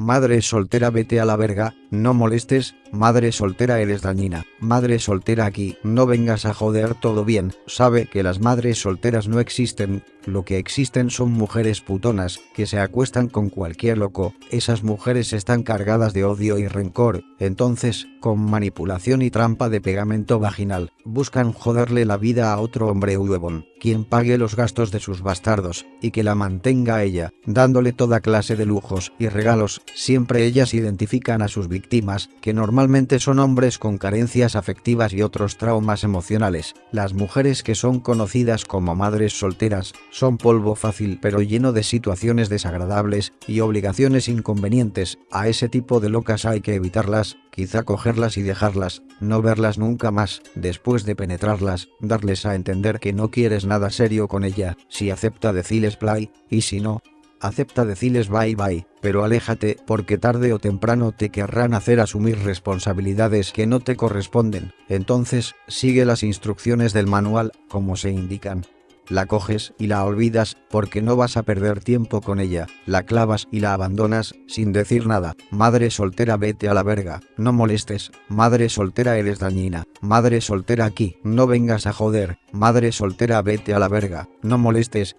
madre soltera vete a la verga, no molestes, madre soltera eres dañina, madre soltera aquí, no vengas a joder todo bien, sabe que las madres solteras no existen, lo que existen son mujeres putonas, que se acuestan con cualquier loco, esas mujeres están cargadas de odio y rencor, entonces, con manipulación y trampa de pegamento vaginal, buscan joderle la vida a otro hombre huevón, quien pague los gastos de sus bastardos, y que la mantenga a ella, dándole toda clase de lujos y regalos, siempre ellas identifican a sus víctimas, que normalmente son hombres con carencias afectivas y otros traumas emocionales, las mujeres que son conocidas como madres solteras, son polvo fácil pero lleno de situaciones desagradables y obligaciones inconvenientes, a ese tipo de locas hay que evitarlas, quizá cogerlas y dejarlas, no verlas nunca más, después de penetrarlas, darles a entender que no quieres nada serio con ella, si acepta decirles play, y si no, acepta decirles bye bye, pero aléjate porque tarde o temprano te querrán hacer asumir responsabilidades que no te corresponden, entonces sigue las instrucciones del manual, como se indican. La coges y la olvidas porque no vas a perder tiempo con ella, la clavas y la abandonas sin decir nada. Madre soltera vete a la verga, no molestes, madre soltera eres dañina, madre soltera aquí, no vengas a joder, madre soltera vete a la verga, no molestes,